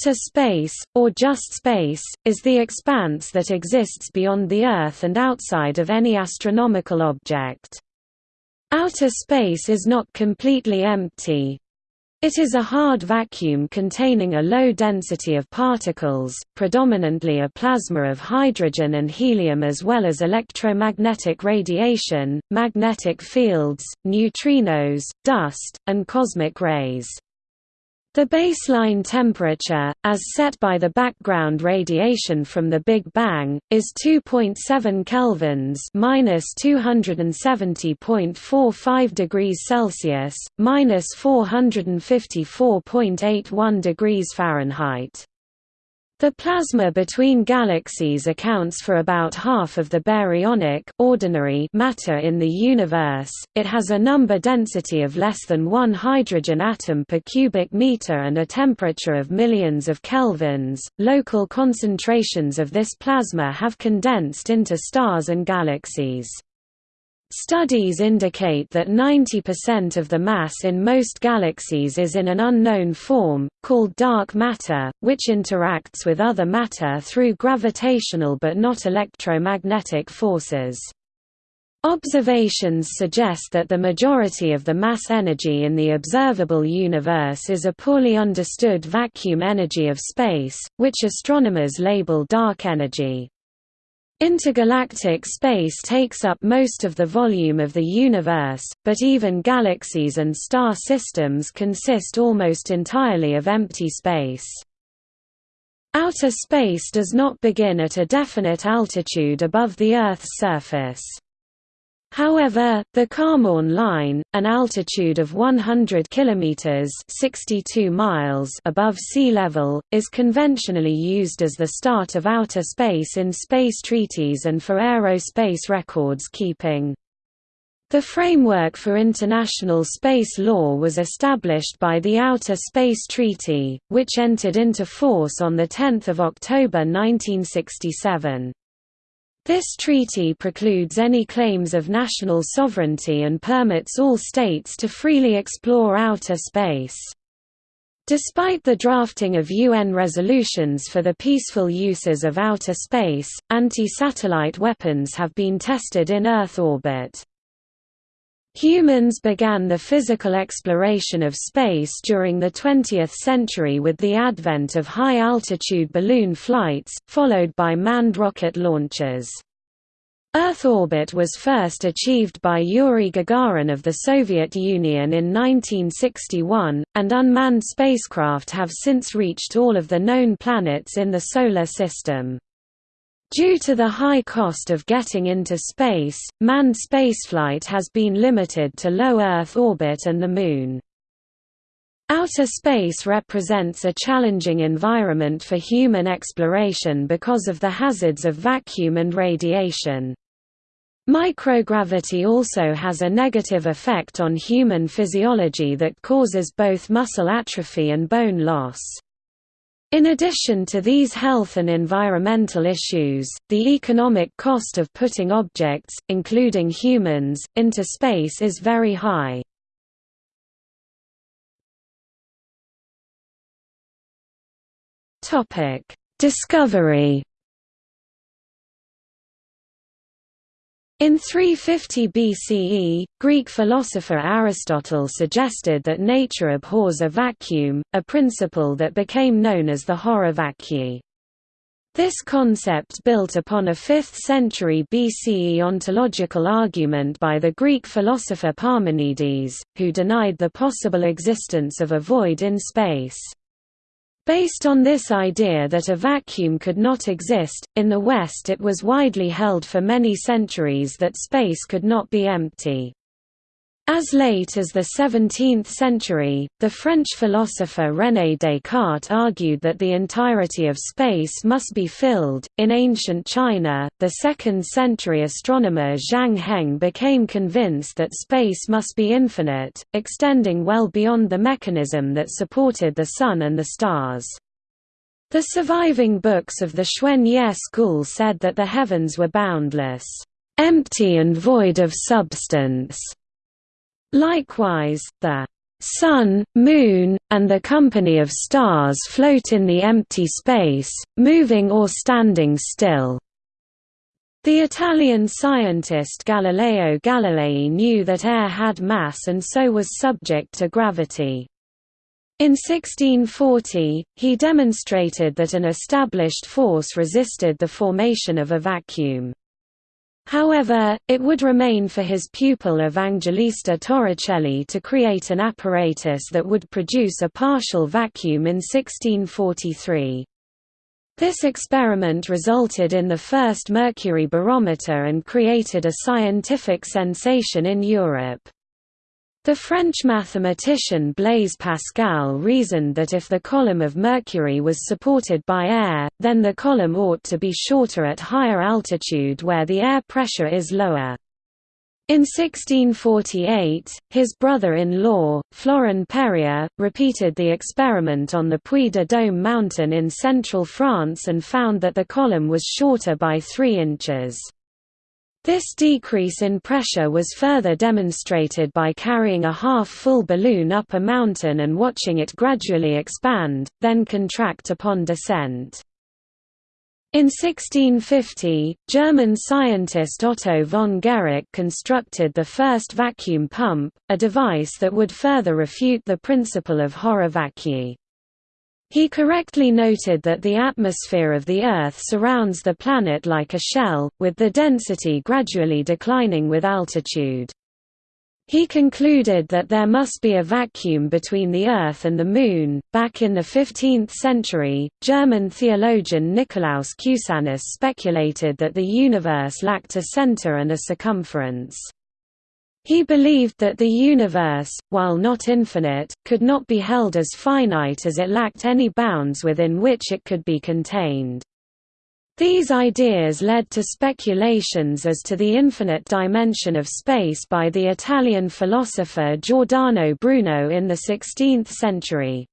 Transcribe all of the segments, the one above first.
Outer space, or just space, is the expanse that exists beyond the Earth and outside of any astronomical object. Outer space is not completely empty. It is a hard vacuum containing a low density of particles, predominantly a plasma of hydrogen and helium as well as electromagnetic radiation, magnetic fields, neutrinos, dust, and cosmic rays. The baseline temperature, as set by the background radiation from the Big Bang, is 2.7 kelvins (-270.45 degrees Celsius, (-454.81 degrees Fahrenheit). The plasma between galaxies accounts for about half of the baryonic ordinary matter in the universe. It has a number density of less than 1 hydrogen atom per cubic meter and a temperature of millions of kelvins. Local concentrations of this plasma have condensed into stars and galaxies. Studies indicate that 90% of the mass in most galaxies is in an unknown form, called dark matter, which interacts with other matter through gravitational but not electromagnetic forces. Observations suggest that the majority of the mass energy in the observable universe is a poorly understood vacuum energy of space, which astronomers label dark energy. Intergalactic space takes up most of the volume of the universe, but even galaxies and star systems consist almost entirely of empty space. Outer space does not begin at a definite altitude above the Earth's surface. However, the Kármán line, an altitude of 100 kilometers (62 miles) above sea level, is conventionally used as the start of outer space in space treaties and for aerospace records keeping. The framework for international space law was established by the Outer Space Treaty, which entered into force on 10 October 1967. This treaty precludes any claims of national sovereignty and permits all states to freely explore outer space. Despite the drafting of UN resolutions for the peaceful uses of outer space, anti-satellite weapons have been tested in Earth orbit. Humans began the physical exploration of space during the 20th century with the advent of high-altitude balloon flights, followed by manned rocket launches. Earth orbit was first achieved by Yuri Gagarin of the Soviet Union in 1961, and unmanned spacecraft have since reached all of the known planets in the Solar System. Due to the high cost of getting into space, manned spaceflight has been limited to low Earth orbit and the Moon. Outer space represents a challenging environment for human exploration because of the hazards of vacuum and radiation. Microgravity also has a negative effect on human physiology that causes both muscle atrophy and bone loss. In addition to these health and environmental issues, the economic cost of putting objects, including humans, into space is very high. Discovery In 350 BCE, Greek philosopher Aristotle suggested that nature abhors a vacuum, a principle that became known as the horror vacui. This concept built upon a 5th century BCE ontological argument by the Greek philosopher Parmenides, who denied the possible existence of a void in space. Based on this idea that a vacuum could not exist, in the West it was widely held for many centuries that space could not be empty. As late as the 17th century, the French philosopher René Descartes argued that the entirety of space must be filled. In ancient China, the 2nd century astronomer Zhang Heng became convinced that space must be infinite, extending well beyond the mechanism that supported the Sun and the stars. The surviving books of the Xuan Ye school said that the heavens were boundless, empty and void of substance Likewise, the Sun, Moon, and the company of stars float in the empty space, moving or standing still. The Italian scientist Galileo Galilei knew that air had mass and so was subject to gravity. In 1640, he demonstrated that an established force resisted the formation of a vacuum. However, it would remain for his pupil Evangelista Torricelli to create an apparatus that would produce a partial vacuum in 1643. This experiment resulted in the first mercury barometer and created a scientific sensation in Europe. The French mathematician Blaise Pascal reasoned that if the column of mercury was supported by air, then the column ought to be shorter at higher altitude where the air pressure is lower. In 1648, his brother-in-law, Florin Perrier, repeated the experiment on the Puy de Dôme mountain in central France and found that the column was shorter by 3 inches. This decrease in pressure was further demonstrated by carrying a half-full balloon up a mountain and watching it gradually expand, then contract upon descent. In 1650, German scientist Otto von Guericke constructed the first vacuum pump, a device that would further refute the principle of horror vacui. He correctly noted that the atmosphere of the Earth surrounds the planet like a shell, with the density gradually declining with altitude. He concluded that there must be a vacuum between the Earth and the Moon. Back in the 15th century, German theologian Nicolaus Cusanus speculated that the universe lacked a center and a circumference. He believed that the universe, while not infinite, could not be held as finite as it lacked any bounds within which it could be contained. These ideas led to speculations as to the infinite dimension of space by the Italian philosopher Giordano Bruno in the 16th century.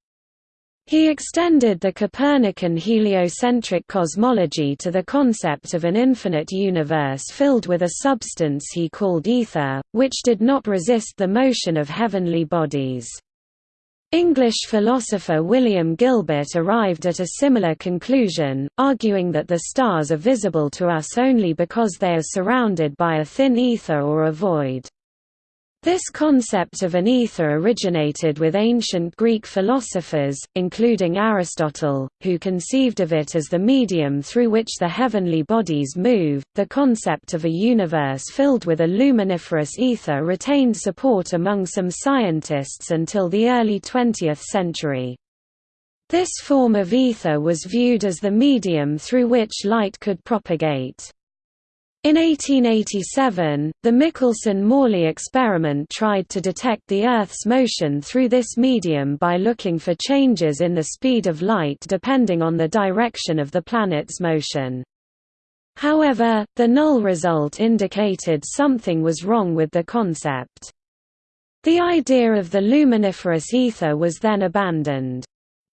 He extended the Copernican heliocentric cosmology to the concept of an infinite universe filled with a substance he called ether, which did not resist the motion of heavenly bodies. English philosopher William Gilbert arrived at a similar conclusion, arguing that the stars are visible to us only because they are surrounded by a thin ether or a void. This concept of an ether originated with ancient Greek philosophers, including Aristotle, who conceived of it as the medium through which the heavenly bodies move. The concept of a universe filled with a luminiferous ether retained support among some scientists until the early 20th century. This form of ether was viewed as the medium through which light could propagate. In 1887, the Michelson–Morley experiment tried to detect the Earth's motion through this medium by looking for changes in the speed of light depending on the direction of the planet's motion. However, the null result indicated something was wrong with the concept. The idea of the luminiferous ether was then abandoned.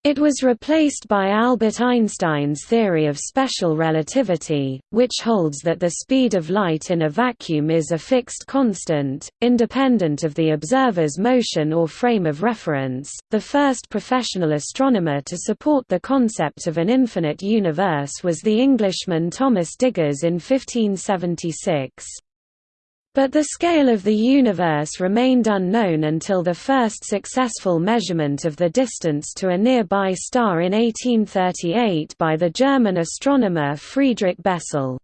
It was replaced by Albert Einstein's theory of special relativity, which holds that the speed of light in a vacuum is a fixed constant, independent of the observer's motion or frame of reference. The first professional astronomer to support the concept of an infinite universe was the Englishman Thomas Digges in 1576. But the scale of the universe remained unknown until the first successful measurement of the distance to a nearby star in 1838 by the German astronomer Friedrich Bessel.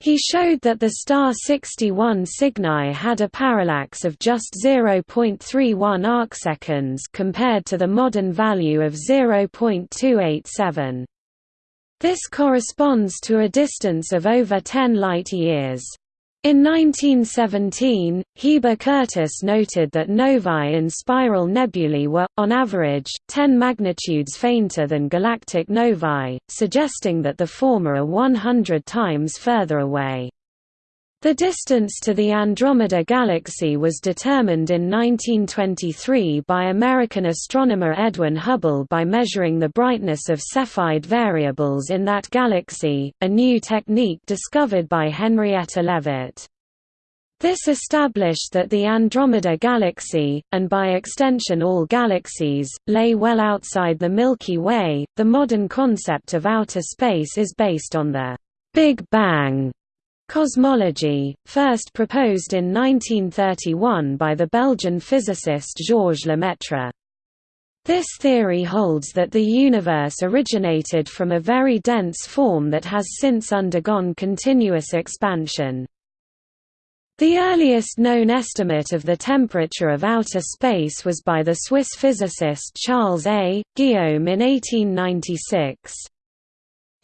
He showed that the star 61 Cygni had a parallax of just 0.31 arcseconds compared to the modern value of 0.287. This corresponds to a distance of over 10 light-years. In 1917, Heber Curtis noted that novae in spiral nebulae were, on average, 10 magnitudes fainter than galactic novae, suggesting that the former are 100 times further away. The distance to the Andromeda Galaxy was determined in 1923 by American astronomer Edwin Hubble by measuring the brightness of Cepheid variables in that galaxy, a new technique discovered by Henrietta Leavitt. This established that the Andromeda Galaxy, and by extension all galaxies, lay well outside the Milky Way. The modern concept of outer space is based on the Big Bang cosmology, first proposed in 1931 by the Belgian physicist Georges Lemaitre. This theory holds that the universe originated from a very dense form that has since undergone continuous expansion. The earliest known estimate of the temperature of outer space was by the Swiss physicist Charles A. Guillaume in 1896.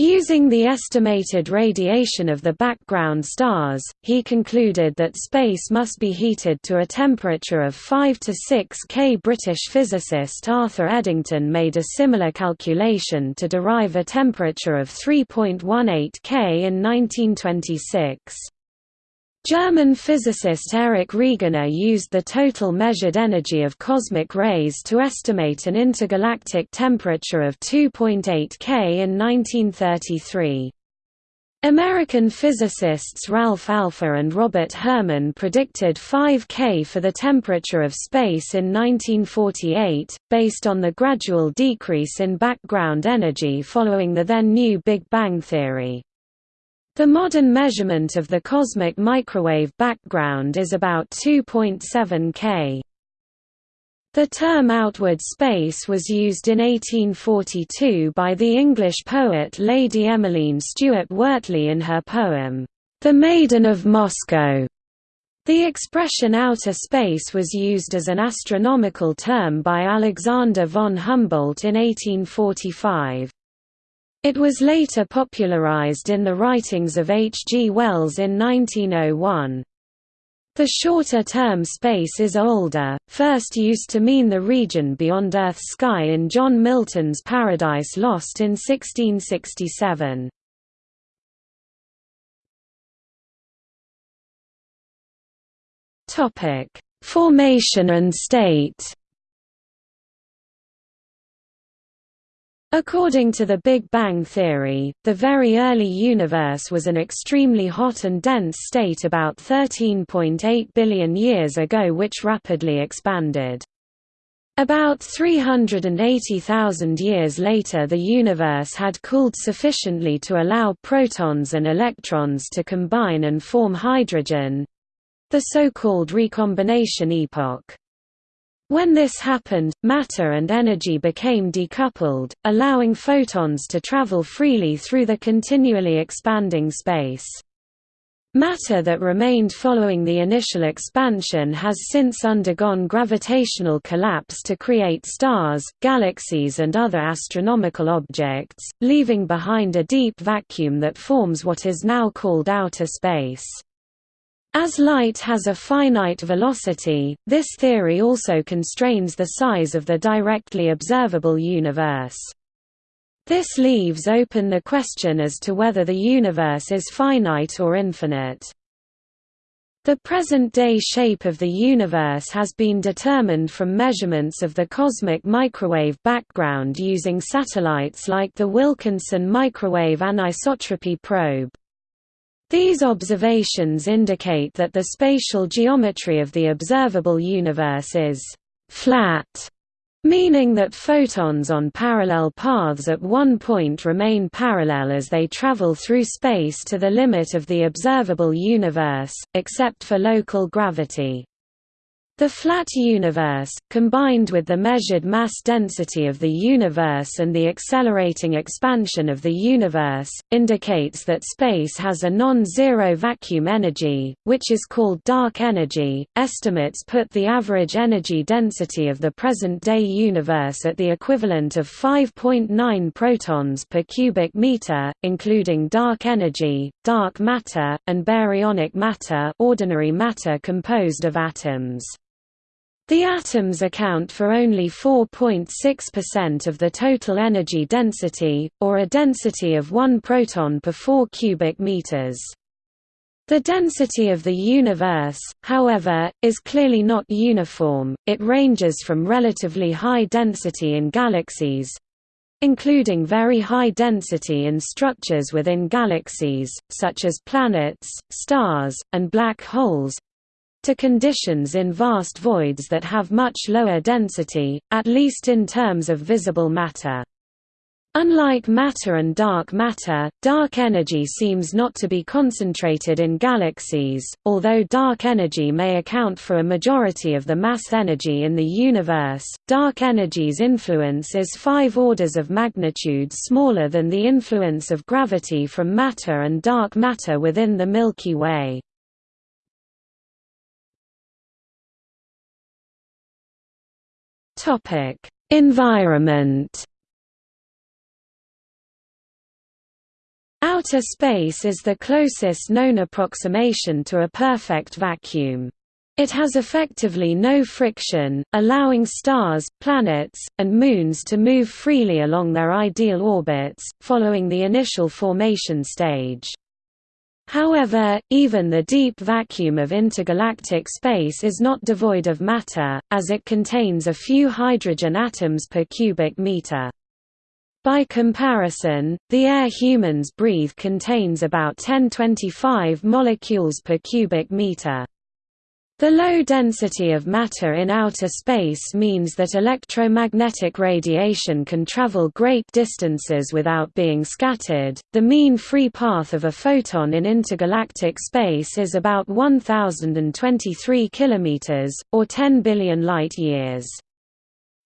Using the estimated radiation of the background stars, he concluded that space must be heated to a temperature of 5 to 6 K. British physicist Arthur Eddington made a similar calculation to derive a temperature of 3.18 K in 1926. German physicist Erich Regener used the total measured energy of cosmic rays to estimate an intergalactic temperature of 2.8 K in 1933. American physicists Ralph Alpher and Robert Herman predicted 5 K for the temperature of space in 1948, based on the gradual decrease in background energy following the then new Big Bang theory. The modern measurement of the cosmic microwave background is about 2.7 K. The term outward space was used in 1842 by the English poet Lady Emmeline Stuart Wortley in her poem, The Maiden of Moscow. The expression outer space was used as an astronomical term by Alexander von Humboldt in 1845. It was later popularized in the writings of H. G. Wells in 1901. The shorter term space is older, first used to mean the region beyond Earth's sky in John Milton's Paradise Lost in 1667. Formation and state According to the Big Bang theory, the very early universe was an extremely hot and dense state about 13.8 billion years ago which rapidly expanded. About 380,000 years later the universe had cooled sufficiently to allow protons and electrons to combine and form hydrogen—the so-called recombination epoch. When this happened, matter and energy became decoupled, allowing photons to travel freely through the continually expanding space. Matter that remained following the initial expansion has since undergone gravitational collapse to create stars, galaxies and other astronomical objects, leaving behind a deep vacuum that forms what is now called outer space. As light has a finite velocity, this theory also constrains the size of the directly observable universe. This leaves open the question as to whether the universe is finite or infinite. The present-day shape of the universe has been determined from measurements of the cosmic microwave background using satellites like the Wilkinson Microwave Anisotropy Probe. These observations indicate that the spatial geometry of the observable universe is «flat», meaning that photons on parallel paths at one point remain parallel as they travel through space to the limit of the observable universe, except for local gravity. The flat universe, combined with the measured mass density of the universe and the accelerating expansion of the universe, indicates that space has a non-zero vacuum energy, which is called dark energy. Estimates put the average energy density of the present-day universe at the equivalent of 5.9 protons per cubic meter, including dark energy, dark matter, and baryonic matter, ordinary matter composed of atoms. The atoms account for only 4.6% of the total energy density, or a density of 1 proton per 4 cubic meters. The density of the universe, however, is clearly not uniform, it ranges from relatively high density in galaxies, including very high density in structures within galaxies, such as planets, stars, and black holes, to conditions in vast voids that have much lower density, at least in terms of visible matter. Unlike matter and dark matter, dark energy seems not to be concentrated in galaxies, although dark energy may account for a majority of the mass energy in the universe. Dark energy's influence is five orders of magnitude smaller than the influence of gravity from matter and dark matter within the Milky Way. Topic: Environment Outer space is the closest known approximation to a perfect vacuum. It has effectively no friction, allowing stars, planets, and moons to move freely along their ideal orbits, following the initial formation stage. However, even the deep vacuum of intergalactic space is not devoid of matter, as it contains a few hydrogen atoms per cubic meter. By comparison, the air humans breathe contains about 1025 molecules per cubic meter. The low density of matter in outer space means that electromagnetic radiation can travel great distances without being scattered. The mean free path of a photon in intergalactic space is about 1023 kilometers or 10 billion light-years.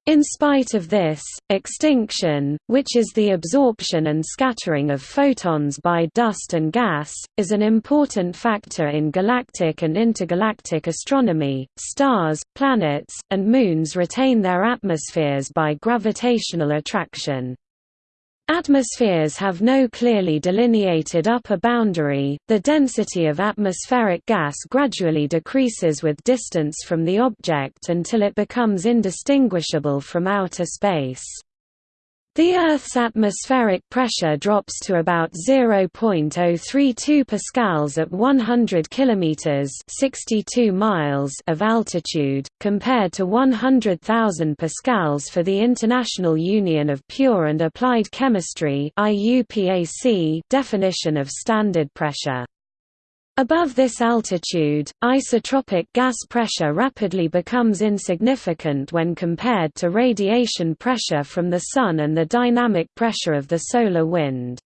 In spite of this, extinction, which is the absorption and scattering of photons by dust and gas, is an important factor in galactic and intergalactic astronomy. Stars, planets, and moons retain their atmospheres by gravitational attraction. Atmospheres have no clearly delineated upper boundary, the density of atmospheric gas gradually decreases with distance from the object until it becomes indistinguishable from outer space. The Earth's atmospheric pressure drops to about 0.032 pascals at 100 kilometers (62 miles) of altitude, compared to 100,000 pascals for the International Union of Pure and Applied Chemistry (IUPAC) definition of standard pressure. Above this altitude, isotropic gas pressure rapidly becomes insignificant when compared to radiation pressure from the Sun and the dynamic pressure of the solar wind.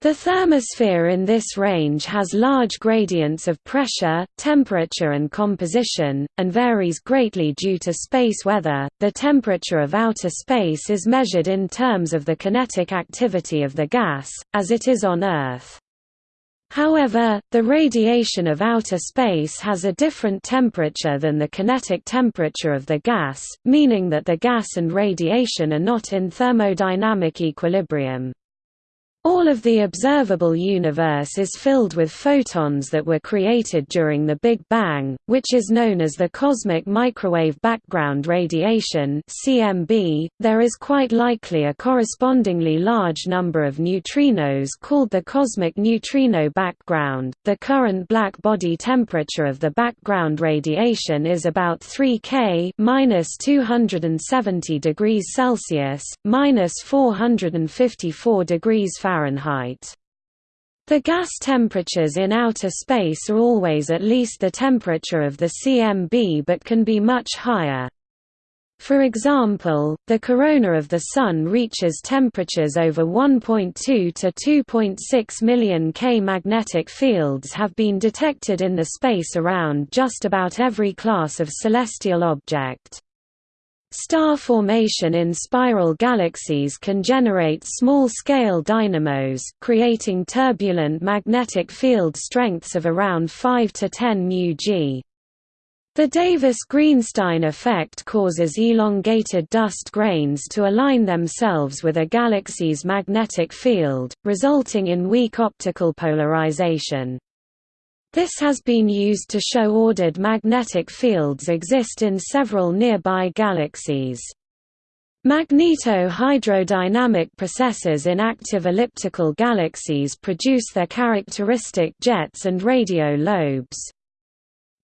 The thermosphere in this range has large gradients of pressure, temperature, and composition, and varies greatly due to space weather. The temperature of outer space is measured in terms of the kinetic activity of the gas, as it is on Earth. However, the radiation of outer space has a different temperature than the kinetic temperature of the gas, meaning that the gas and radiation are not in thermodynamic equilibrium. All of the observable universe is filled with photons that were created during the Big Bang, which is known as the cosmic microwave background radiation (CMB). There is quite likely a correspondingly large number of neutrinos called the cosmic neutrino background. The current black body temperature of the background radiation is about 3 K (-270 degrees Celsius, -454 degrees Fahrenheit). Fahrenheit. The gas temperatures in outer space are always at least the temperature of the CMB but can be much higher. For example, the corona of the Sun reaches temperatures over 1.2 to 2.6 million K. Magnetic fields have been detected in the space around just about every class of celestial object. Star formation in spiral galaxies can generate small-scale dynamos, creating turbulent magnetic field strengths of around 5 to 10 μg. The Davis-Greenstein effect causes elongated dust grains to align themselves with a galaxy's magnetic field, resulting in weak optical polarization. This has been used to show ordered magnetic fields exist in several nearby galaxies. Magneto-hydrodynamic processes in active elliptical galaxies produce their characteristic jets and radio lobes.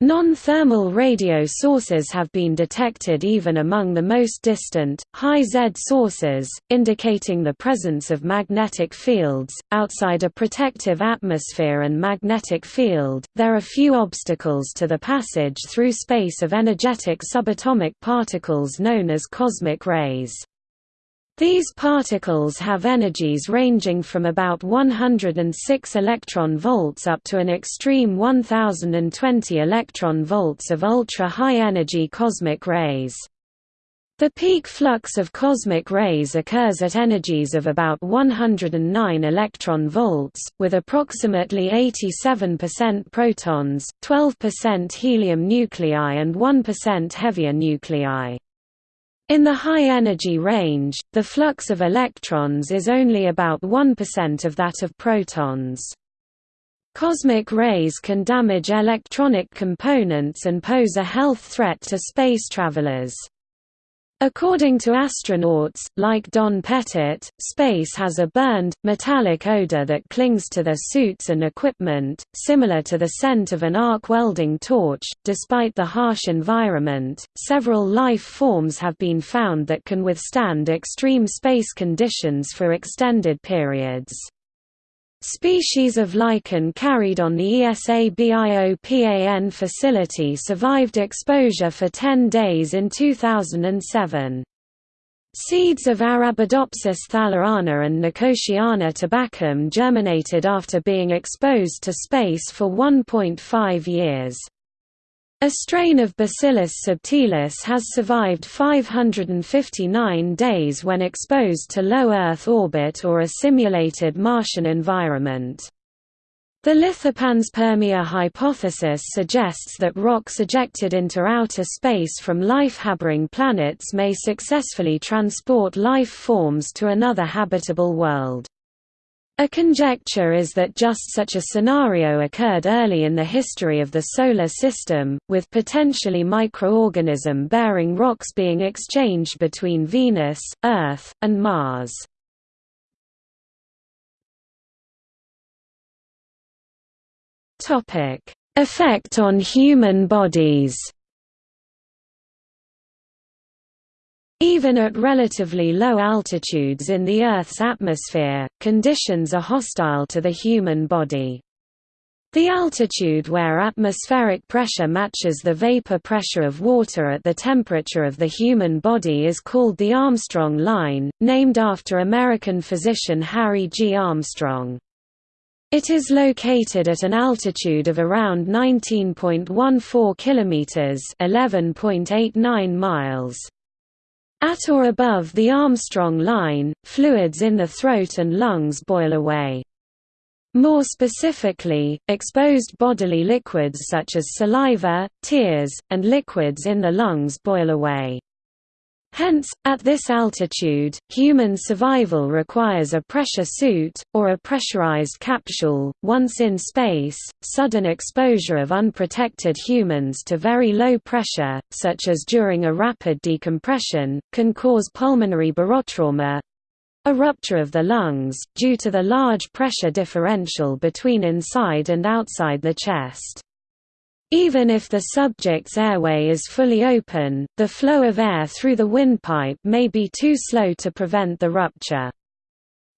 Non-thermal radio sources have been detected even among the most distant, high Z sources, indicating the presence of magnetic fields. Outside a protective atmosphere and magnetic field, there are few obstacles to the passage through space of energetic subatomic particles known as cosmic rays. These particles have energies ranging from about 106 electron volts up to an extreme 1020 electron volts of ultra-high energy cosmic rays. The peak flux of cosmic rays occurs at energies of about 109 electron volts, with approximately 87% protons, 12% helium nuclei and 1% heavier nuclei. In the high-energy range, the flux of electrons is only about 1% of that of protons. Cosmic rays can damage electronic components and pose a health threat to space travelers. According to astronauts, like Don Pettit, space has a burned, metallic odor that clings to their suits and equipment, similar to the scent of an arc welding torch. Despite the harsh environment, several life forms have been found that can withstand extreme space conditions for extended periods. Species of lichen carried on the ESA BIOPAN facility survived exposure for 10 days in 2007. Seeds of Arabidopsis thaliana and Nicotiana tabacum germinated after being exposed to space for 1.5 years. A strain of Bacillus subtilis has survived 559 days when exposed to low Earth orbit or a simulated Martian environment. The lithopanspermia hypothesis suggests that rocks ejected into outer space from life-harboring planets may successfully transport life forms to another habitable world. A conjecture is that just such a scenario occurred early in the history of the Solar System, with potentially microorganism-bearing rocks being exchanged between Venus, Earth, and Mars. Effect on human bodies Even at relatively low altitudes in the Earth's atmosphere, conditions are hostile to the human body. The altitude where atmospheric pressure matches the vapor pressure of water at the temperature of the human body is called the Armstrong line, named after American physician Harry G. Armstrong. It is located at an altitude of around 19.14 kilometers, 11.89 miles. At or above the Armstrong line, fluids in the throat and lungs boil away. More specifically, exposed bodily liquids such as saliva, tears, and liquids in the lungs boil away. Hence, at this altitude, human survival requires a pressure suit, or a pressurized capsule. Once in space, sudden exposure of unprotected humans to very low pressure, such as during a rapid decompression, can cause pulmonary barotrauma a rupture of the lungs, due to the large pressure differential between inside and outside the chest. Even if the subject's airway is fully open, the flow of air through the windpipe may be too slow to prevent the rupture.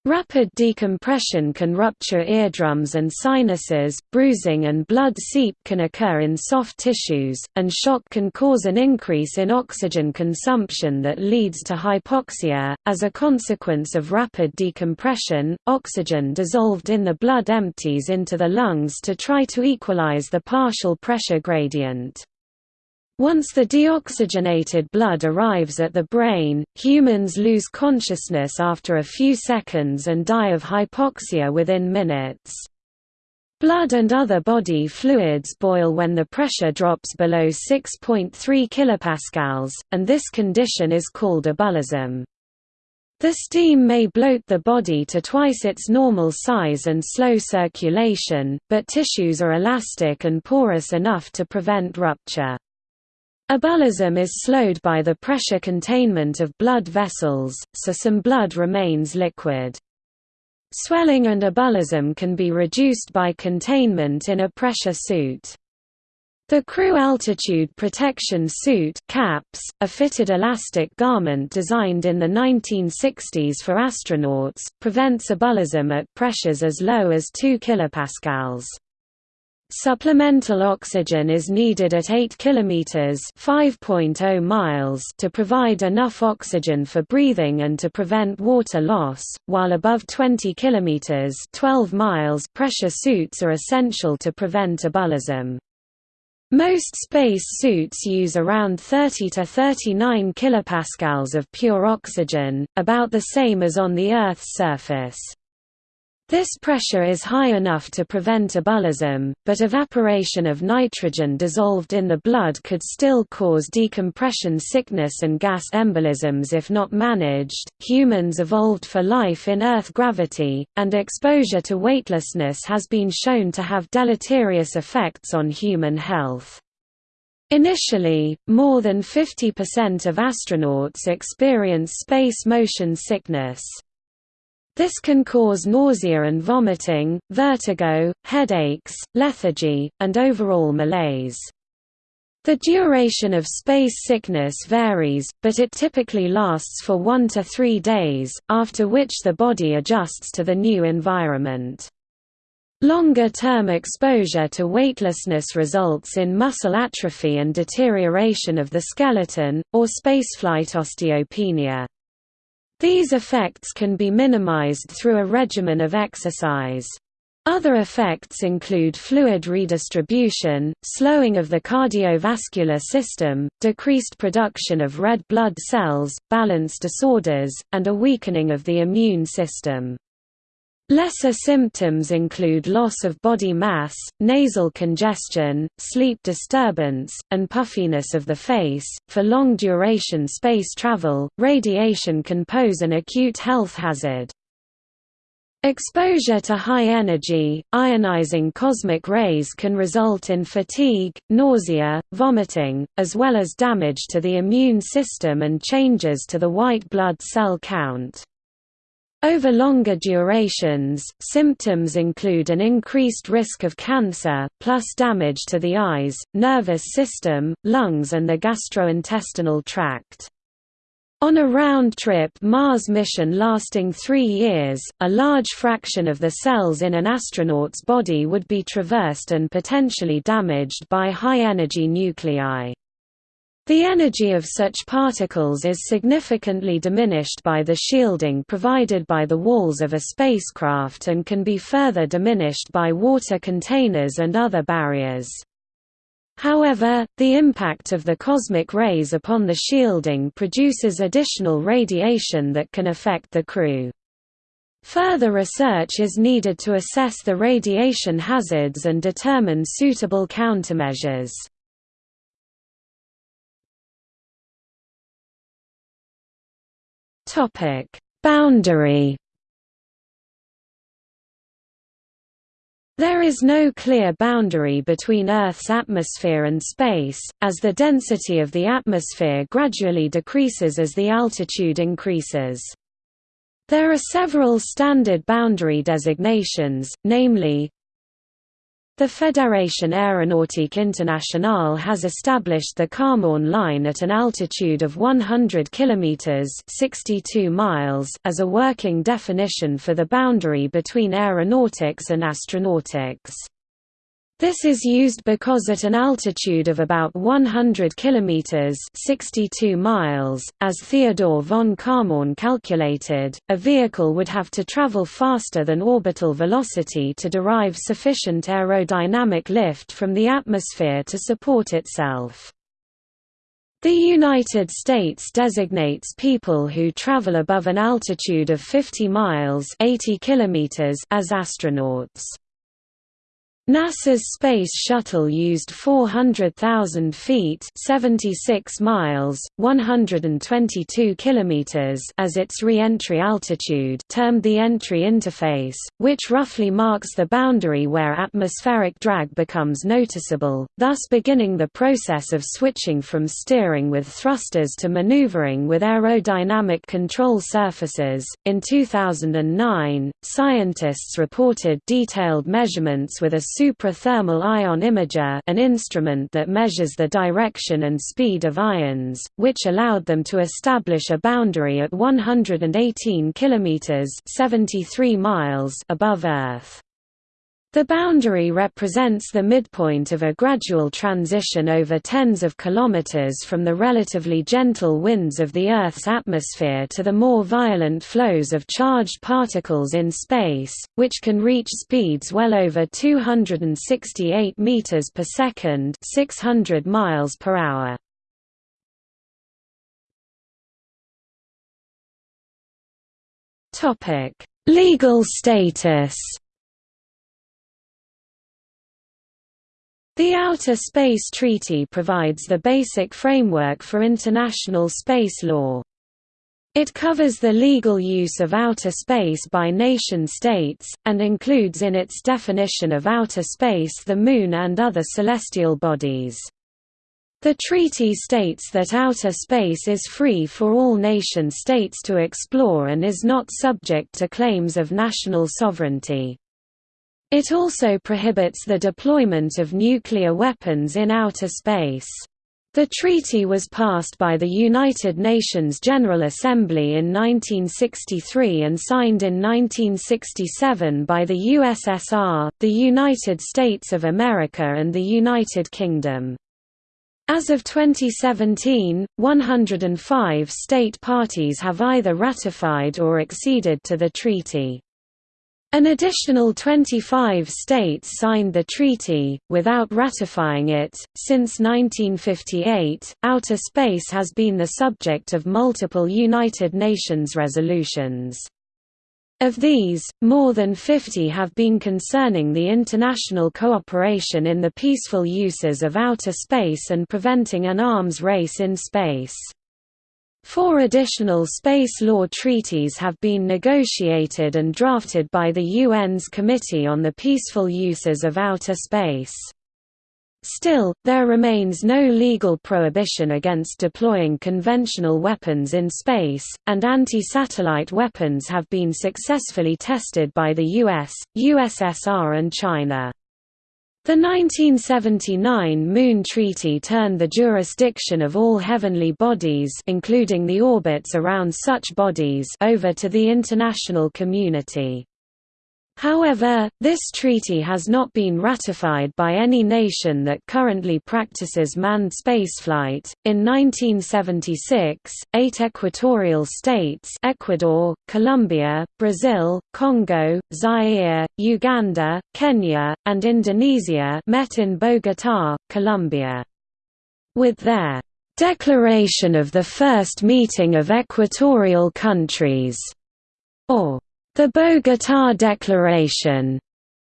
Rapid decompression can rupture eardrums and sinuses, bruising and blood seep can occur in soft tissues, and shock can cause an increase in oxygen consumption that leads to hypoxia. As a consequence of rapid decompression, oxygen dissolved in the blood empties into the lungs to try to equalize the partial pressure gradient. Once the deoxygenated blood arrives at the brain, humans lose consciousness after a few seconds and die of hypoxia within minutes. Blood and other body fluids boil when the pressure drops below 6.3 kPa, and this condition is called ebullism. The steam may bloat the body to twice its normal size and slow circulation, but tissues are elastic and porous enough to prevent rupture. Ebullism is slowed by the pressure containment of blood vessels, so some blood remains liquid. Swelling and ebullism can be reduced by containment in a pressure suit. The Crew Altitude Protection Suit CAPS, a fitted elastic garment designed in the 1960s for astronauts, prevents ebullism at pressures as low as 2 kPa. Supplemental oxygen is needed at 8 km (5.0 miles) to provide enough oxygen for breathing and to prevent water loss, while above 20 km (12 miles) pressure suits are essential to prevent ebullism. Most space suits use around 30 to 39 kilopascals of pure oxygen, about the same as on the Earth's surface. This pressure is high enough to prevent ebullism, but evaporation of nitrogen dissolved in the blood could still cause decompression sickness and gas embolisms if not managed. Humans evolved for life in Earth gravity, and exposure to weightlessness has been shown to have deleterious effects on human health. Initially, more than 50% of astronauts experience space motion sickness. This can cause nausea and vomiting, vertigo, headaches, lethargy, and overall malaise. The duration of space sickness varies, but it typically lasts for one to three days, after which the body adjusts to the new environment. Longer-term exposure to weightlessness results in muscle atrophy and deterioration of the skeleton, or spaceflight osteopenia. These effects can be minimized through a regimen of exercise. Other effects include fluid redistribution, slowing of the cardiovascular system, decreased production of red blood cells, balance disorders, and a weakening of the immune system. Lesser symptoms include loss of body mass, nasal congestion, sleep disturbance, and puffiness of the face. For long duration space travel, radiation can pose an acute health hazard. Exposure to high-energy, ionizing cosmic rays can result in fatigue, nausea, vomiting, as well as damage to the immune system and changes to the white blood cell count. Over longer durations, symptoms include an increased risk of cancer, plus damage to the eyes, nervous system, lungs and the gastrointestinal tract. On a round-trip Mars mission lasting three years, a large fraction of the cells in an astronaut's body would be traversed and potentially damaged by high-energy nuclei. The energy of such particles is significantly diminished by the shielding provided by the walls of a spacecraft and can be further diminished by water containers and other barriers. However, the impact of the cosmic rays upon the shielding produces additional radiation that can affect the crew. Further research is needed to assess the radiation hazards and determine suitable countermeasures. Topic: Boundary. There is no clear boundary between Earth's atmosphere and space, as the density of the atmosphere gradually decreases as the altitude increases. There are several standard boundary designations, namely, the Fédération Aéronautique Internationale has established the Kármán line at an altitude of 100 km 62 miles as a working definition for the boundary between aeronautics and astronautics. This is used because at an altitude of about 100 km 62 miles, as Theodore von Kármán calculated, a vehicle would have to travel faster than orbital velocity to derive sufficient aerodynamic lift from the atmosphere to support itself. The United States designates people who travel above an altitude of 50 miles 80 kilometers as astronauts. NASA's Space Shuttle used 400,000 feet 76 miles, 122 kilometers as its re-entry altitude termed the entry interface, which roughly marks the boundary where atmospheric drag becomes noticeable, thus beginning the process of switching from steering with thrusters to maneuvering with aerodynamic control surfaces. In 2009, scientists reported detailed measurements with a suprathermal ion imager an instrument that measures the direction and speed of ions, which allowed them to establish a boundary at 118 km 73 miles above Earth. The boundary represents the midpoint of a gradual transition over tens of kilometers from the relatively gentle winds of the Earth's atmosphere to the more violent flows of charged particles in space, which can reach speeds well over 268 meters per second, 600 miles per hour. Topic: Legal status The Outer Space Treaty provides the basic framework for international space law. It covers the legal use of outer space by nation-states, and includes in its definition of outer space the Moon and other celestial bodies. The treaty states that outer space is free for all nation-states to explore and is not subject to claims of national sovereignty. It also prohibits the deployment of nuclear weapons in outer space. The treaty was passed by the United Nations General Assembly in 1963 and signed in 1967 by the USSR, the United States of America and the United Kingdom. As of 2017, 105 state parties have either ratified or acceded to the treaty. An additional 25 states signed the treaty, without ratifying it. Since 1958, outer space has been the subject of multiple United Nations resolutions. Of these, more than 50 have been concerning the international cooperation in the peaceful uses of outer space and preventing an arms race in space. Four additional space law treaties have been negotiated and drafted by the UN's Committee on the Peaceful Uses of Outer Space. Still, there remains no legal prohibition against deploying conventional weapons in space, and anti-satellite weapons have been successfully tested by the US, USSR and China. The 1979 Moon Treaty turned the jurisdiction of all heavenly bodies including the orbits around such bodies over to the international community. However, this treaty has not been ratified by any nation that currently practices manned spaceflight. In 1976, eight equatorial states Ecuador, Colombia, Brazil, Congo, Zaire, Uganda, Kenya, and Indonesia met in Bogotá, Colombia. With their Declaration of the First Meeting of Equatorial Countries, or the Bogotá Declaration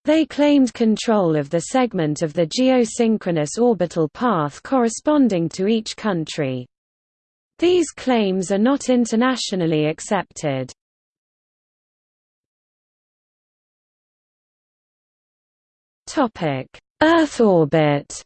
they claimed control of the segment of the geosynchronous orbital path corresponding to each country. These claims are not internationally accepted. Earth orbit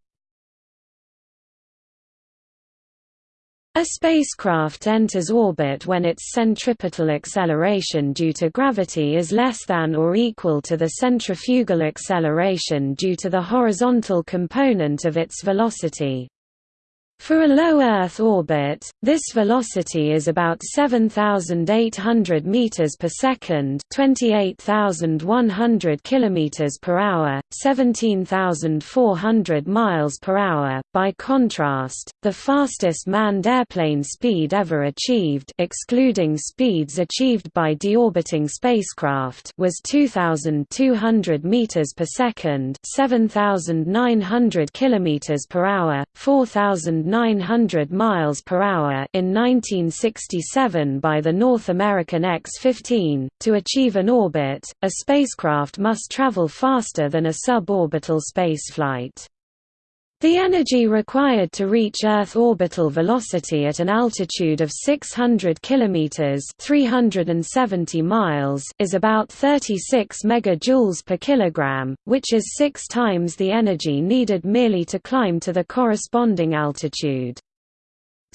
A spacecraft enters orbit when its centripetal acceleration due to gravity is less than or equal to the centrifugal acceleration due to the horizontal component of its velocity. For a low Earth orbit, this velocity is about 7,800 meters per second, 28,100 kilometers per hour, 17,400 miles per hour. By contrast, the fastest manned airplane speed ever achieved, excluding speeds achieved by deorbiting spacecraft, was 2,200 meters per second, 7,900 kilometers per hour, 4,000 900 miles per hour in 1967 by the North American X-15. To achieve an orbit, a spacecraft must travel faster than a suborbital spaceflight. The energy required to reach Earth orbital velocity at an altitude of 600 km (370 miles) is about 36 megajoules per kilogram, which is 6 times the energy needed merely to climb to the corresponding altitude.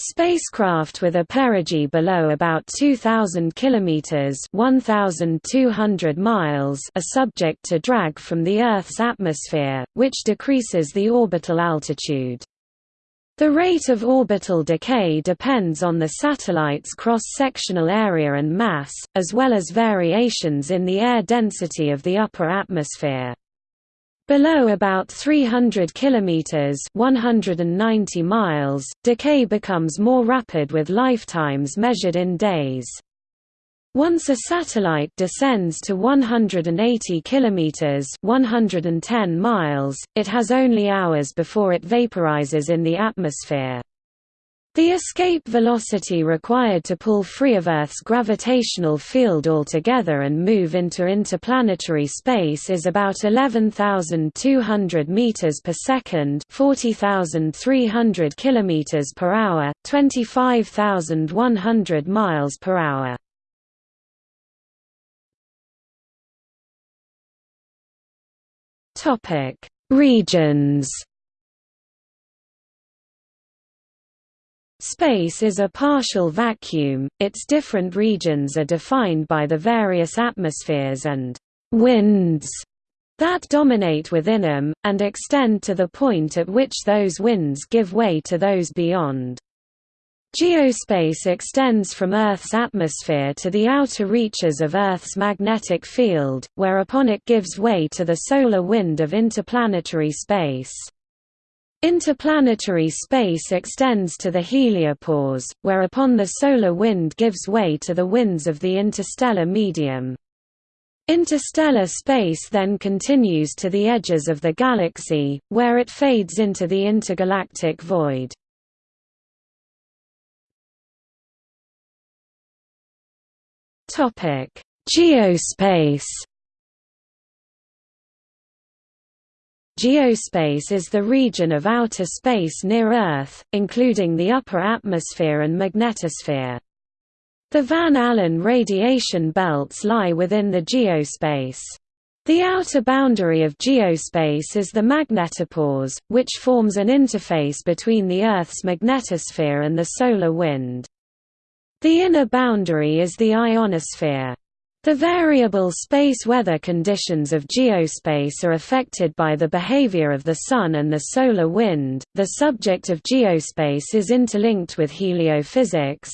Spacecraft with a perigee below about 2000 kilometers, 1200 miles, are subject to drag from the Earth's atmosphere, which decreases the orbital altitude. The rate of orbital decay depends on the satellite's cross-sectional area and mass, as well as variations in the air density of the upper atmosphere. Below about 300 km 190 miles, decay becomes more rapid with lifetimes measured in days. Once a satellite descends to 180 km 110 miles, it has only hours before it vaporizes in the atmosphere. The escape velocity required to pull free of Earth's gravitational field altogether and move into interplanetary space is about 11,200 meters per second, 40,300 kilometers per hour, 25,100 miles per hour. Topic: Regions Space is a partial vacuum, its different regions are defined by the various atmospheres and «winds» that dominate within them, and extend to the point at which those winds give way to those beyond. Geospace extends from Earth's atmosphere to the outer reaches of Earth's magnetic field, whereupon it gives way to the solar wind of interplanetary space. Interplanetary space extends to the heliopause, whereupon the solar wind gives way to the winds of the interstellar medium. Interstellar space then continues to the edges of the galaxy, where it fades into the intergalactic void. Geospace Geospace is the region of outer space near Earth, including the upper atmosphere and magnetosphere. The Van Allen radiation belts lie within the geospace. The outer boundary of geospace is the magnetopause, which forms an interface between the Earth's magnetosphere and the solar wind. The inner boundary is the ionosphere. The variable space weather conditions of geospace are affected by the behavior of the Sun and the solar wind. The subject of geospace is interlinked with heliophysics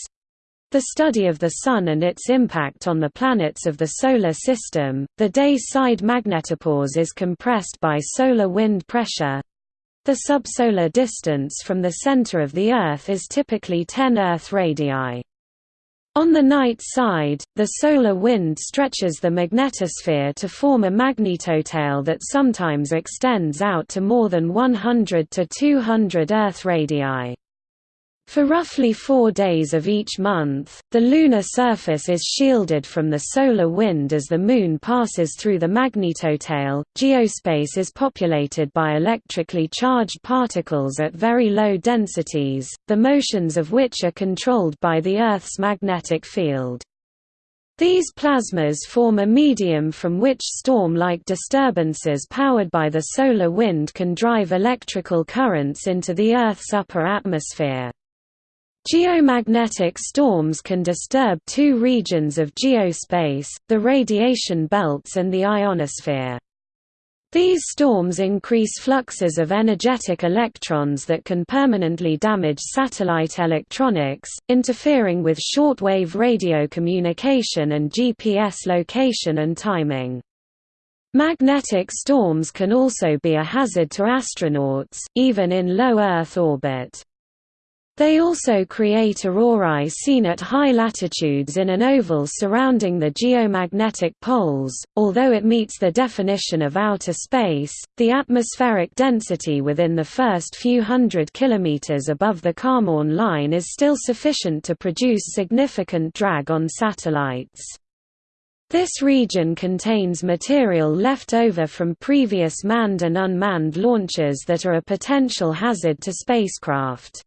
the study of the Sun and its impact on the planets of the Solar System. The day side magnetopause is compressed by solar wind pressure. The subsolar distance from the center of the Earth is typically 10 Earth radii. On the night side, the solar wind stretches the magnetosphere to form a magnetotail that sometimes extends out to more than 100 to 200 Earth radii. For roughly four days of each month, the lunar surface is shielded from the solar wind as the Moon passes through the magnetotail. Geospace is populated by electrically charged particles at very low densities, the motions of which are controlled by the Earth's magnetic field. These plasmas form a medium from which storm-like disturbances powered by the solar wind can drive electrical currents into the Earth's upper atmosphere. Geomagnetic storms can disturb two regions of geospace, the radiation belts and the ionosphere. These storms increase fluxes of energetic electrons that can permanently damage satellite electronics, interfering with shortwave radio communication and GPS location and timing. Magnetic storms can also be a hazard to astronauts, even in low Earth orbit. They also create aurorae seen at high latitudes in an oval surrounding the geomagnetic poles. Although it meets the definition of outer space, the atmospheric density within the first few hundred kilometers above the Kármán line is still sufficient to produce significant drag on satellites. This region contains material left over from previous manned and unmanned launches that are a potential hazard to spacecraft.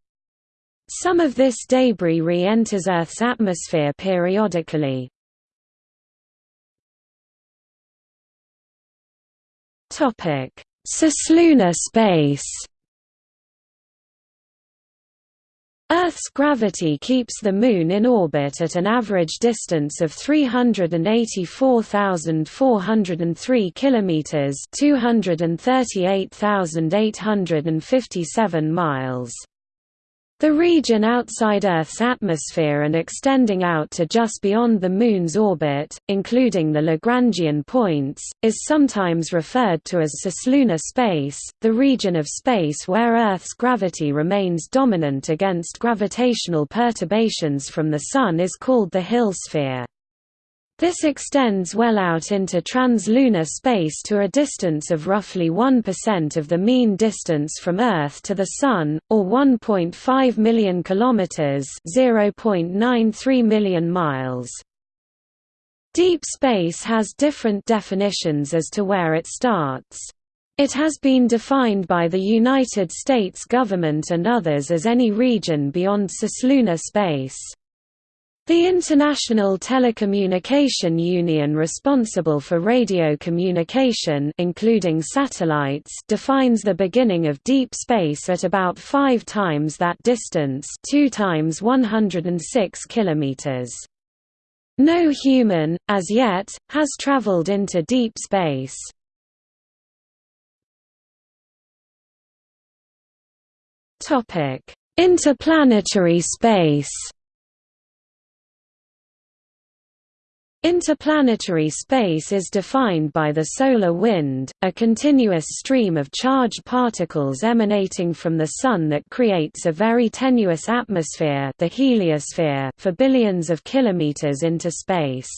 Some of this debris re-enters Earth's atmosphere periodically. Cislunar space Earth's gravity keeps the Moon in orbit at an average distance of 384,403 kilometers (238,857 miles). The region outside Earth's atmosphere and extending out to just beyond the Moon's orbit, including the Lagrangian points, is sometimes referred to as cislunar space, the region of space where Earth's gravity remains dominant against gravitational perturbations from the Sun is called the Hill sphere. This extends well out into translunar space to a distance of roughly 1% of the mean distance from Earth to the Sun, or 1.5 million kilometers (0.93 million miles). Deep space has different definitions as to where it starts. It has been defined by the United States government and others as any region beyond cislunar space. The International Telecommunication Union responsible for radio communication including satellites defines the beginning of deep space at about 5 times that distance 2 times 106 kilometers. No human, as yet, has traveled into deep space. Interplanetary space Interplanetary space is defined by the solar wind, a continuous stream of charged particles emanating from the Sun that creates a very tenuous atmosphere the heliosphere for billions of kilometers into space.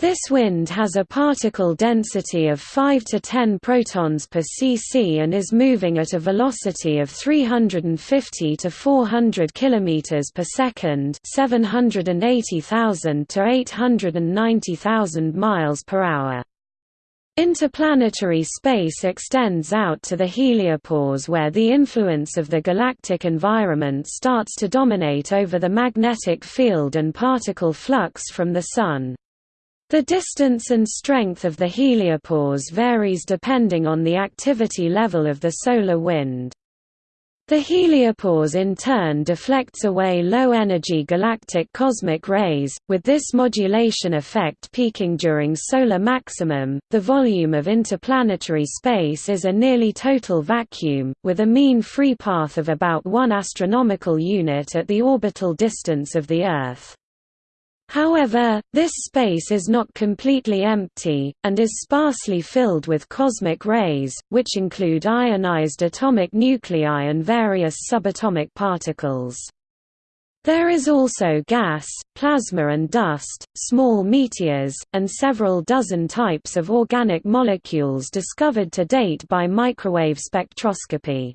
This wind has a particle density of 5 to 10 protons per cc and is moving at a velocity of 350 to 400 km per second, 780,000 to 890,000 miles per hour. Interplanetary space extends out to the heliopause where the influence of the galactic environment starts to dominate over the magnetic field and particle flux from the Sun. The distance and strength of the heliopause varies depending on the activity level of the solar wind. The heliopause in turn deflects away low-energy galactic cosmic rays, with this modulation effect peaking during solar maximum. The volume of interplanetary space is a nearly total vacuum, with a mean free path of about 1 astronomical unit at the orbital distance of the Earth. However, this space is not completely empty, and is sparsely filled with cosmic rays, which include ionized atomic nuclei and various subatomic particles. There is also gas, plasma and dust, small meteors, and several dozen types of organic molecules discovered to date by microwave spectroscopy.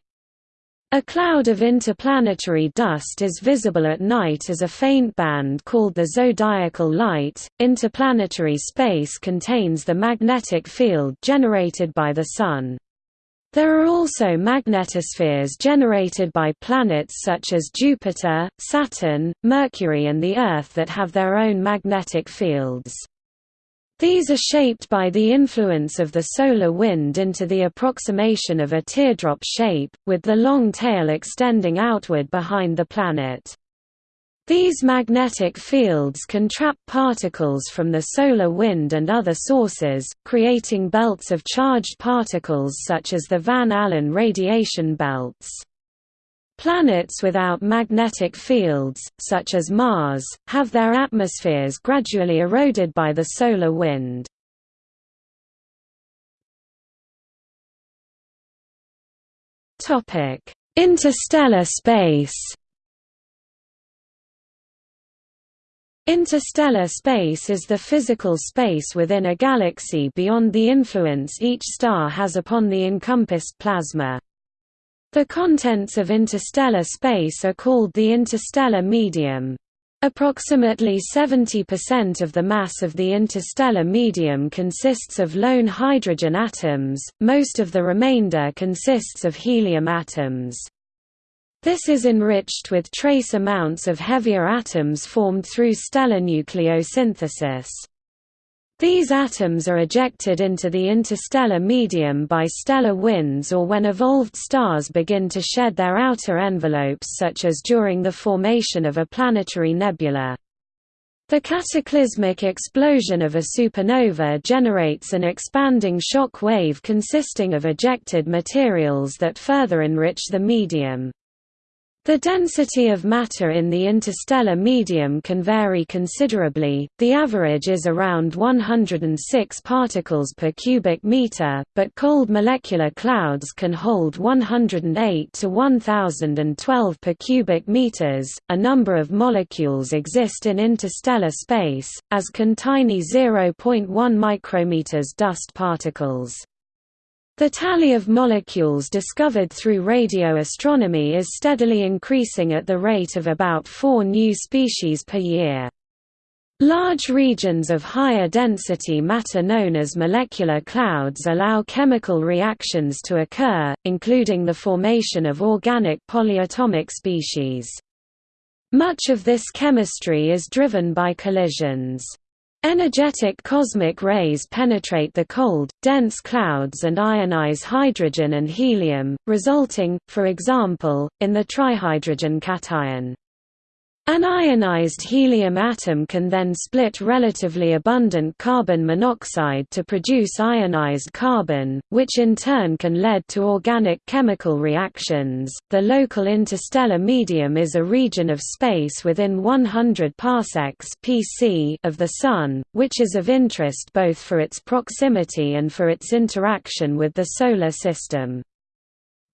A cloud of interplanetary dust is visible at night as a faint band called the zodiacal light. Interplanetary space contains the magnetic field generated by the Sun. There are also magnetospheres generated by planets such as Jupiter, Saturn, Mercury and the Earth that have their own magnetic fields. These are shaped by the influence of the solar wind into the approximation of a teardrop shape, with the long tail extending outward behind the planet. These magnetic fields can trap particles from the solar wind and other sources, creating belts of charged particles such as the Van Allen radiation belts. Planets without magnetic fields, such as Mars, have their atmospheres gradually eroded by the solar wind. Interstellar space Interstellar space is the physical space within a galaxy beyond the influence each star has upon the encompassed plasma. The contents of interstellar space are called the interstellar medium. Approximately 70% of the mass of the interstellar medium consists of lone hydrogen atoms, most of the remainder consists of helium atoms. This is enriched with trace amounts of heavier atoms formed through stellar nucleosynthesis. These atoms are ejected into the interstellar medium by stellar winds or when evolved stars begin to shed their outer envelopes such as during the formation of a planetary nebula. The cataclysmic explosion of a supernova generates an expanding shock wave consisting of ejected materials that further enrich the medium. The density of matter in the interstellar medium can vary considerably, the average is around 106 particles per cubic meter, but cold molecular clouds can hold 108 to 1012 per cubic meters. A number of molecules exist in interstellar space, as can tiny 0.1 micrometers dust particles. The tally of molecules discovered through radio astronomy is steadily increasing at the rate of about four new species per year. Large regions of higher density matter known as molecular clouds allow chemical reactions to occur, including the formation of organic polyatomic species. Much of this chemistry is driven by collisions. Energetic cosmic rays penetrate the cold, dense clouds and ionize hydrogen and helium, resulting, for example, in the trihydrogen cation. An ionized helium atom can then split relatively abundant carbon monoxide to produce ionized carbon, which in turn can lead to organic chemical reactions. The local interstellar medium is a region of space within 100 parsecs (pc) of the Sun, which is of interest both for its proximity and for its interaction with the Solar System.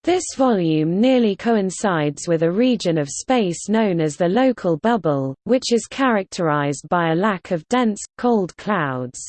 This volume nearly coincides with a region of space known as the local bubble, which is characterized by a lack of dense, cold clouds.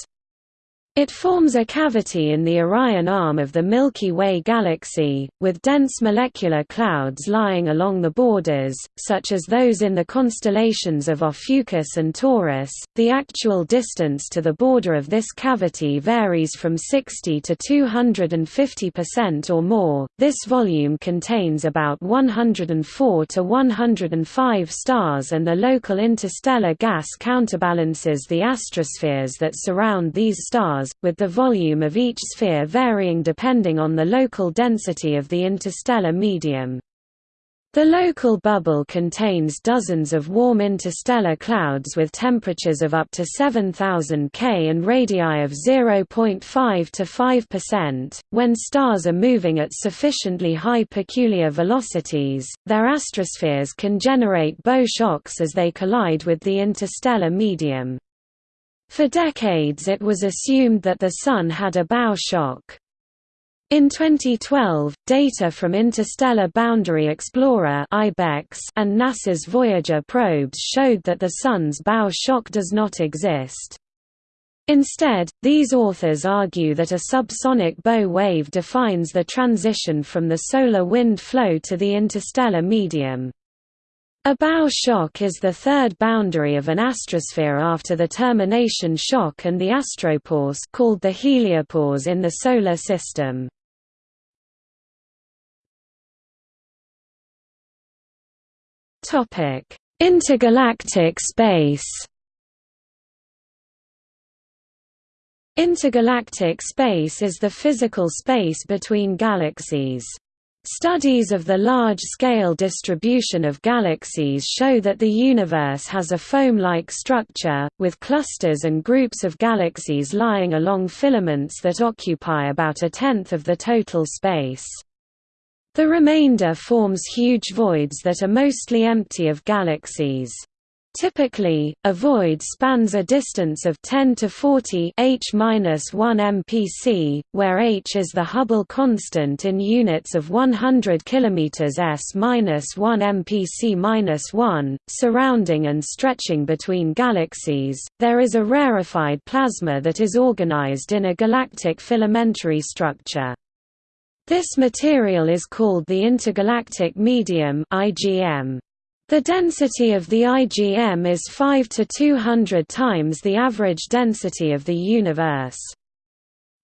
It forms a cavity in the Orion arm of the Milky Way galaxy, with dense molecular clouds lying along the borders, such as those in the constellations of Ophiuchus and Taurus. The actual distance to the border of this cavity varies from 60 to 250% or more. This volume contains about 104 to 105 stars, and the local interstellar gas counterbalances the astrospheres that surround these stars stars, with the volume of each sphere varying depending on the local density of the interstellar medium. The local bubble contains dozens of warm interstellar clouds with temperatures of up to 7000 K and radii of 0.5 to 5%. When stars are moving at sufficiently high peculiar velocities, their astrospheres can generate bow shocks as they collide with the interstellar medium. For decades it was assumed that the Sun had a bow shock. In 2012, data from Interstellar Boundary Explorer and NASA's Voyager probes showed that the Sun's bow shock does not exist. Instead, these authors argue that a subsonic bow wave defines the transition from the solar wind flow to the interstellar medium. A bow shock is the third boundary of an astrosphere after the termination shock and the astropause called the heliopause in the Solar System. Topic: Intergalactic space Intergalactic space is the physical space between galaxies. Studies of the large-scale distribution of galaxies show that the universe has a foam-like structure, with clusters and groups of galaxies lying along filaments that occupy about a tenth of the total space. The remainder forms huge voids that are mostly empty of galaxies. Typically, a void spans a distance of 10 to 40 h-1 mpc, where h is the Hubble constant in units of 100 km s-1 mpc-1. Surrounding and stretching between galaxies, there is a rarefied plasma that is organized in a galactic filamentary structure. This material is called the intergalactic medium (IgM). The density of the IgM is 5 to 200 times the average density of the universe.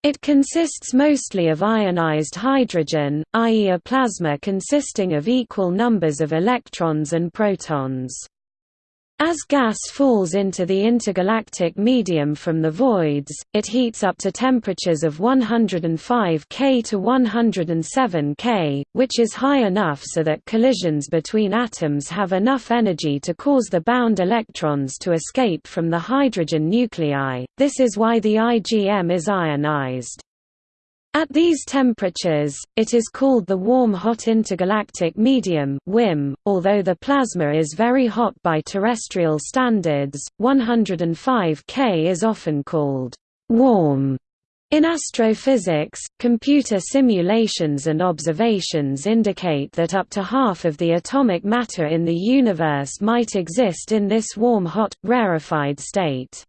It consists mostly of ionized hydrogen, i.e. a plasma consisting of equal numbers of electrons and protons. As gas falls into the intergalactic medium from the voids, it heats up to temperatures of 105 K to 107 K, which is high enough so that collisions between atoms have enough energy to cause the bound electrons to escape from the hydrogen nuclei. This is why the IgM is ionized. At these temperatures, it is called the warm-hot intergalactic medium (WHIM), although the plasma is very hot by terrestrial standards. 105 K is often called warm. In astrophysics, computer simulations and observations indicate that up to half of the atomic matter in the universe might exist in this warm-hot, rarefied state.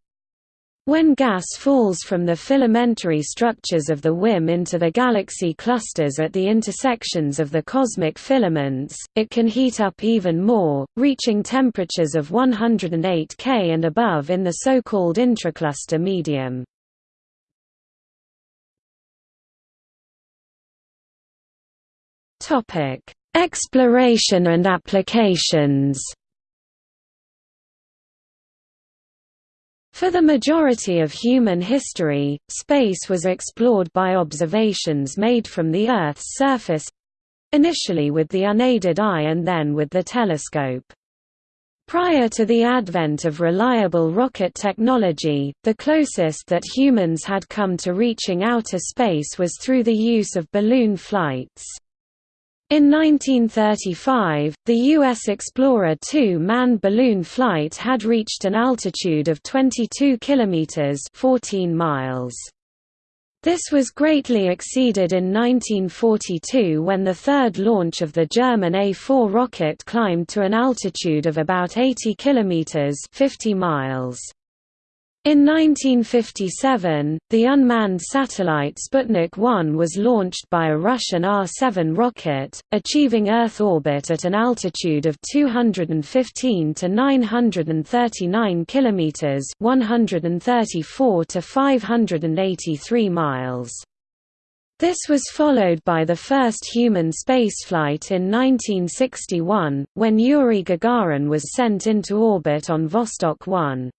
When gas falls from the filamentary structures of the WHIM into the galaxy clusters at the intersections of the cosmic filaments, it can heat up even more, reaching temperatures of 108 K and above in the so-called intracluster medium. Exploration and applications For the majority of human history, space was explored by observations made from the Earth's surface—initially with the unaided eye and then with the telescope. Prior to the advent of reliable rocket technology, the closest that humans had come to reaching outer space was through the use of balloon flights. In 1935, the U.S. Explorer 2 manned balloon flight had reached an altitude of 22 kilometers (14 miles). This was greatly exceeded in 1942 when the third launch of the German A4 rocket climbed to an altitude of about 80 kilometers (50 miles). In 1957, the unmanned satellite Sputnik 1 was launched by a Russian R-7 rocket, achieving Earth orbit at an altitude of 215 to 939 kilometers (134 to 583 miles). This was followed by the first human spaceflight in 1961, when Yuri Gagarin was sent into orbit on Vostok 1.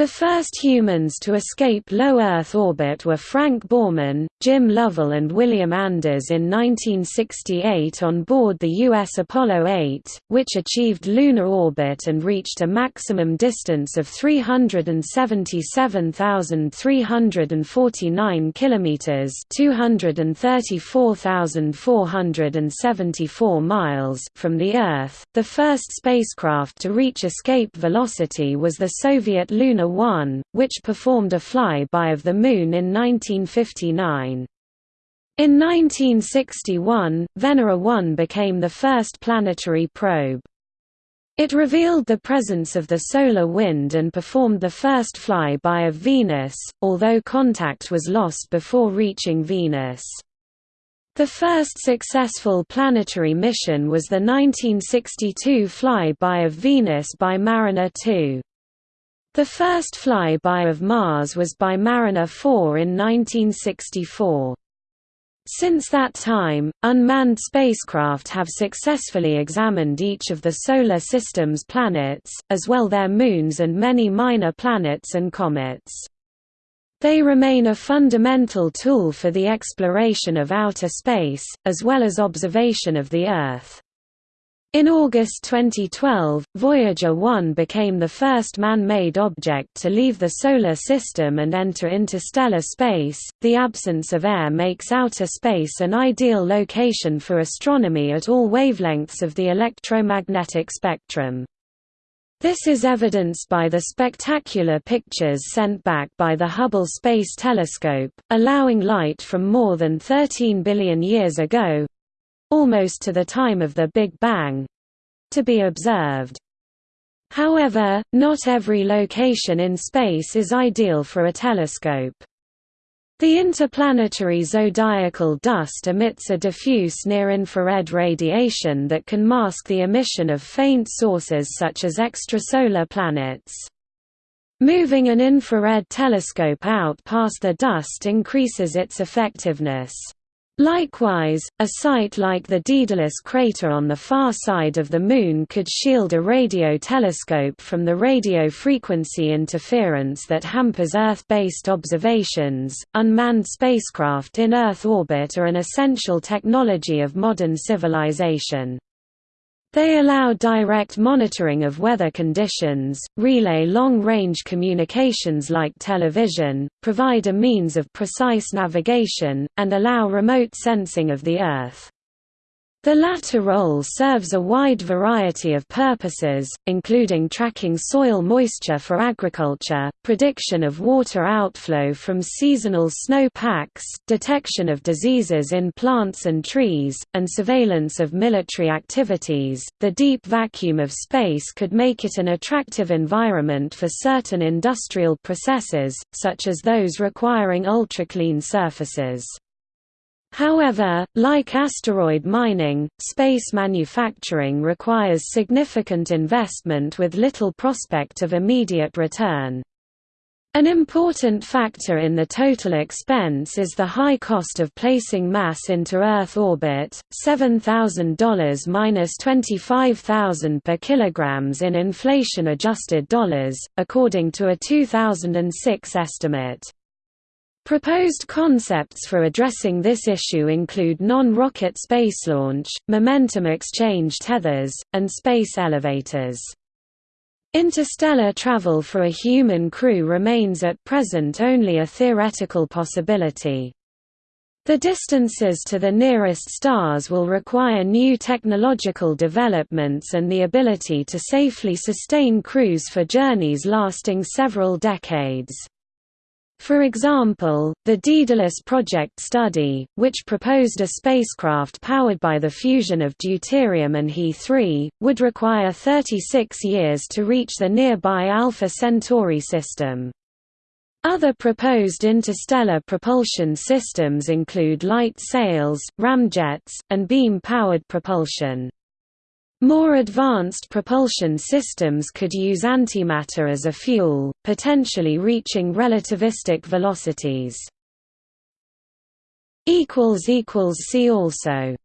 The first humans to escape low Earth orbit were Frank Borman, Jim Lovell and William Anders in 1968 on board the U.S. Apollo 8, which achieved lunar orbit and reached a maximum distance of 377,349 kilometers (234,474 miles) from the Earth. The first spacecraft to reach escape velocity was the Soviet Luna 1, which performed a fly-by of the Moon in 1959. In 1961, Venera 1 became the first planetary probe. It revealed the presence of the solar wind and performed the first fly-by of Venus, although contact was lost before reaching Venus. The first successful planetary mission was the 1962 fly-by of Venus by Mariner 2. The first fly-by of Mars was by Mariner 4 in 1964. Since that time, unmanned spacecraft have successfully examined each of the Solar System's planets, as well their moons and many minor planets and comets. They remain a fundamental tool for the exploration of outer space, as well as observation of the Earth. In August 2012, Voyager 1 became the first man-made object to leave the Solar System and enter interstellar space. The absence of air makes outer space an ideal location for astronomy at all wavelengths of the electromagnetic spectrum. This is evidenced by the spectacular pictures sent back by the Hubble Space Telescope, allowing light from more than 13 billion years ago, almost to the time of the Big Bang to be observed. However, not every location in space is ideal for a telescope. The interplanetary zodiacal dust emits a diffuse near-infrared radiation that can mask the emission of faint sources such as extrasolar planets. Moving an infrared telescope out past the dust increases its effectiveness. Likewise, a site like the Daedalus crater on the far side of the Moon could shield a radio telescope from the radio frequency interference that hampers Earth-based observations. Unmanned spacecraft in Earth orbit are an essential technology of modern civilization. They allow direct monitoring of weather conditions, relay long-range communications like television, provide a means of precise navigation, and allow remote sensing of the Earth. The latter role serves a wide variety of purposes, including tracking soil moisture for agriculture, prediction of water outflow from seasonal snow packs, detection of diseases in plants and trees, and surveillance of military activities. The deep vacuum of space could make it an attractive environment for certain industrial processes, such as those requiring ultra-clean surfaces. However, like asteroid mining, space manufacturing requires significant investment with little prospect of immediate return. An important factor in the total expense is the high cost of placing mass into Earth orbit, $7,000 minus minus $25,000 per kilograms in inflation-adjusted dollars, according to a 2006 estimate. Proposed concepts for addressing this issue include non-rocket space launch, momentum exchange tethers, and space elevators. Interstellar travel for a human crew remains at present only a theoretical possibility. The distances to the nearest stars will require new technological developments and the ability to safely sustain crews for journeys lasting several decades. For example, the Daedalus Project study, which proposed a spacecraft powered by the fusion of deuterium and He-3, would require 36 years to reach the nearby Alpha Centauri system. Other proposed interstellar propulsion systems include light sails, ramjets, and beam-powered propulsion. More advanced propulsion systems could use antimatter as a fuel, potentially reaching relativistic velocities. See also